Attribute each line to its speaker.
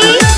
Speaker 1: petaal